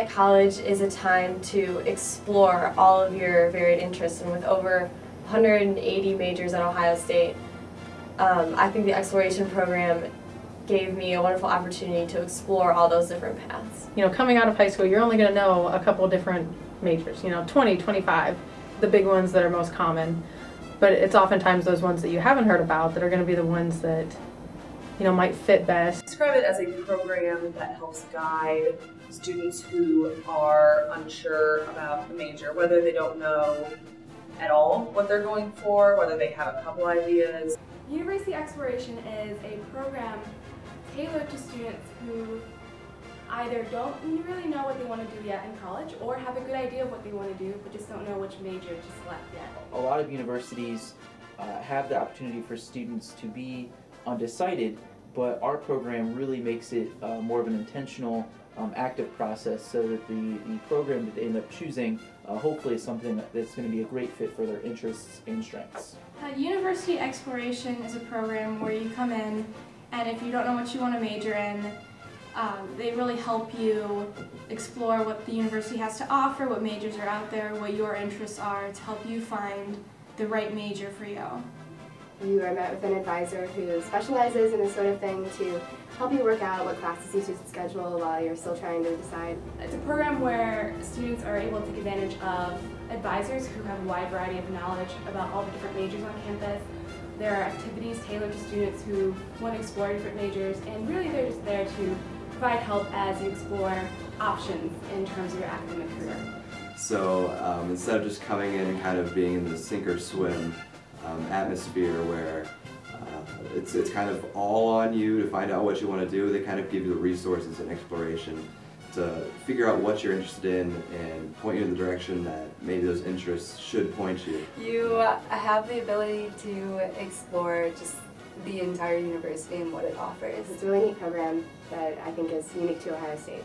that college is a time to explore all of your varied interests, and with over 180 majors at Ohio State, um, I think the exploration program gave me a wonderful opportunity to explore all those different paths. You know, coming out of high school, you're only going to know a couple different majors, you know, 20, 25, the big ones that are most common. But it's oftentimes those ones that you haven't heard about that are going to be the ones that, you know, might fit best. Describe it as a program that helps guide students who are unsure about the major, whether they don't know at all what they're going for, whether they have a couple ideas. University Exploration is a program tailored to students who either don't really know what they want to do yet in college or have a good idea of what they want to do but just don't know which major to select yet. A lot of universities uh, have the opportunity for students to be undecided, but our program really makes it uh, more of an intentional, um, active process so that the, the program that they end up choosing uh, hopefully is something that's going to be a great fit for their interests and strengths. Uh, University Exploration is a program where you come in and if you don't know what you want to major in, um, they really help you explore what the university has to offer, what majors are out there, what your interests are to help you find the right major for you. You are met with an advisor who specializes in this sort of thing to help you work out what classes you should schedule while you're still trying to decide. It's a program where students are able to take advantage of advisors who have a wide variety of knowledge about all the different majors on campus. There are activities tailored to students who want to explore different majors and really they're just there to provide help as you explore options in terms of your academic career. So um, instead of just coming in and kind of being in the sink or swim um, atmosphere where uh, it's, it's kind of all on you to find out what you want to do, they kind of give you the resources and exploration to figure out what you're interested in and point you in the direction that maybe those interests should point you. You have the ability to explore just the entire university and what it offers. It's a really neat program that I think is unique to Ohio State.